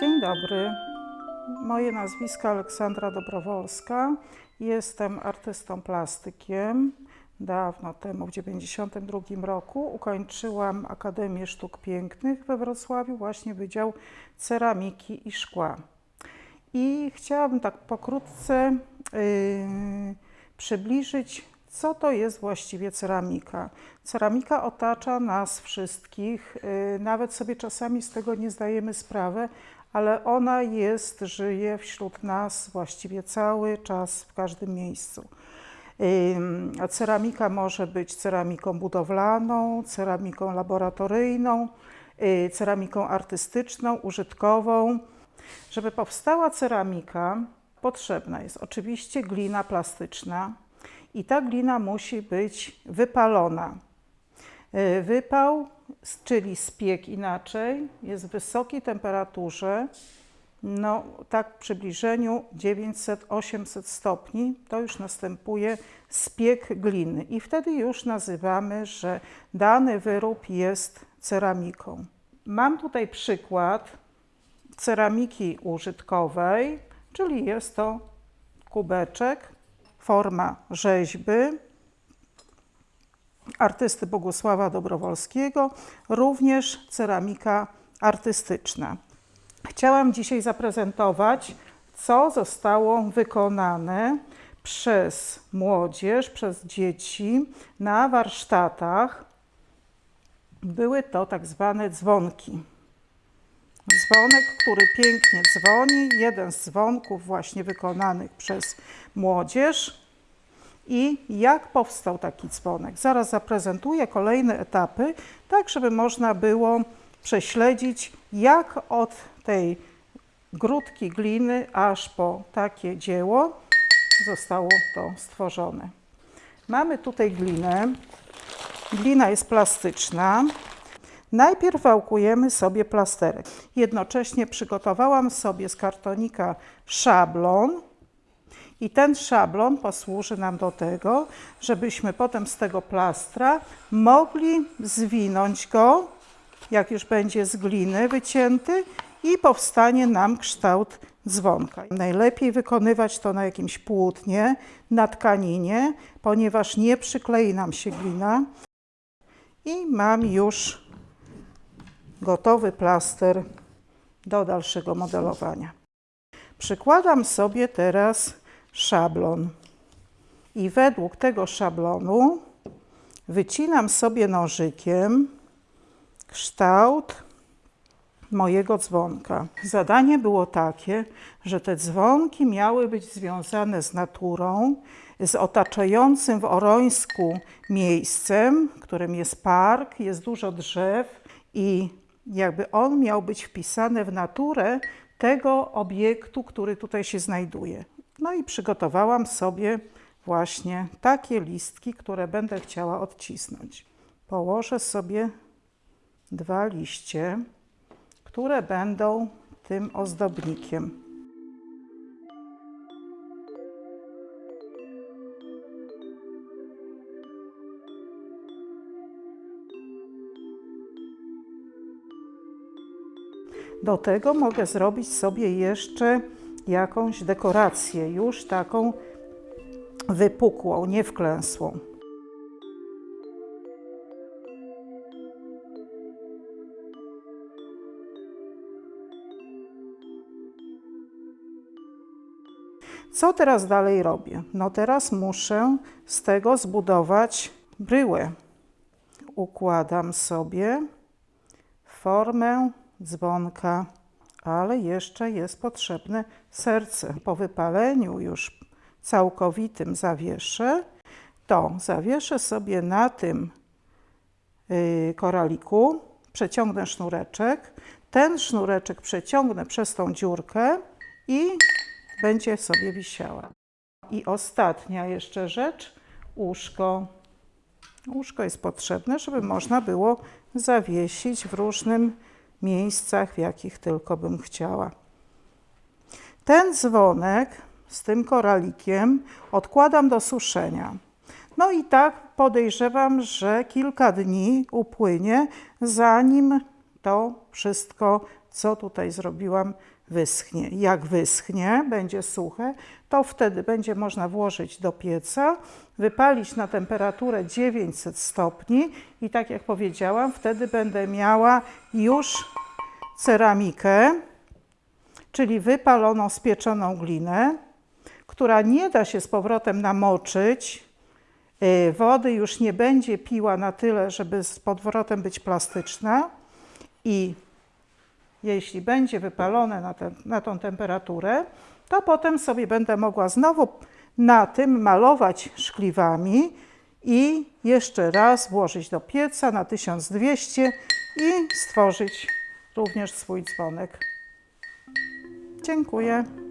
Dzień dobry. Moje nazwisko Aleksandra Dobrowolska. Jestem artystą plastykiem. Dawno temu, w 1992 roku, ukończyłam Akademię Sztuk Pięknych we Wrocławiu, właśnie Wydział Ceramiki i Szkła. I chciałabym tak pokrótce yy, przybliżyć, co to jest właściwie ceramika. Ceramika otacza nas wszystkich, yy, nawet sobie czasami z tego nie zdajemy sprawy, ale ona jest, żyje wśród nas właściwie cały czas, w każdym miejscu. Ceramika może być ceramiką budowlaną, ceramiką laboratoryjną, y, ceramiką artystyczną, użytkową. Żeby powstała ceramika, potrzebna jest oczywiście glina plastyczna i ta glina musi być wypalona. Y, Wypał, czyli spiek inaczej, jest w wysokiej temperaturze, no tak w przybliżeniu 900-800 stopni, to już następuje spiek gliny i wtedy już nazywamy, że dany wyrób jest ceramiką. Mam tutaj przykład ceramiki użytkowej, czyli jest to kubeczek, forma rzeźby, artysty Bogusława Dobrowolskiego, również ceramika artystyczna. Chciałam dzisiaj zaprezentować, co zostało wykonane przez młodzież, przez dzieci na warsztatach. Były to tak zwane dzwonki. Dzwonek, który pięknie dzwoni, jeden z dzwonków właśnie wykonanych przez młodzież. I jak powstał taki dzwonek? Zaraz zaprezentuję kolejne etapy, tak żeby można było prześledzić, jak od tej grudki gliny aż po takie dzieło zostało to stworzone. Mamy tutaj glinę. Glina jest plastyczna. Najpierw wałkujemy sobie plasterek. Jednocześnie przygotowałam sobie z kartonika szablon, i ten szablon posłuży nam do tego, żebyśmy potem z tego plastra mogli zwinąć go, jak już będzie z gliny wycięty i powstanie nam kształt dzwonka. Najlepiej wykonywać to na jakimś płótnie, na tkaninie, ponieważ nie przyklei nam się glina. I mam już gotowy plaster do dalszego modelowania. Przykładam sobie teraz szablon i według tego szablonu wycinam sobie nożykiem kształt mojego dzwonka. Zadanie było takie, że te dzwonki miały być związane z naturą, z otaczającym w Orońsku miejscem, którym jest park, jest dużo drzew i jakby on miał być wpisany w naturę tego obiektu, który tutaj się znajduje. No i przygotowałam sobie właśnie takie listki, które będę chciała odcisnąć. Położę sobie dwa liście, które będą tym ozdobnikiem. Do tego mogę zrobić sobie jeszcze jakąś dekorację, już taką wypukłą, nie wklęsłą. Co teraz dalej robię? No teraz muszę z tego zbudować bryłę. Układam sobie formę dzwonka, ale jeszcze jest potrzebne serce. Po wypaleniu już całkowitym zawieszę, to zawieszę sobie na tym y, koraliku, przeciągnę sznureczek, ten sznureczek przeciągnę przez tą dziurkę i będzie sobie wisiała. I ostatnia jeszcze rzecz, łóżko. Łóżko jest potrzebne, żeby można było zawiesić w różnym miejscach, w jakich tylko bym chciała. Ten dzwonek z tym koralikiem odkładam do suszenia. No i tak podejrzewam, że kilka dni upłynie, zanim to wszystko, co tutaj zrobiłam, wyschnie. Jak wyschnie, będzie suche, to wtedy będzie można włożyć do pieca, wypalić na temperaturę 900 stopni i tak jak powiedziałam, wtedy będę miała już ceramikę, czyli wypaloną, spieczoną glinę, która nie da się z powrotem namoczyć. Y, Wody już nie będzie piła na tyle, żeby z powrotem być plastyczna i jeśli będzie wypalone na, ten, na tą temperaturę, to potem sobie będę mogła znowu na tym malować szkliwami i jeszcze raz włożyć do pieca na 1200 i stworzyć również swój dzwonek. Dziękuję.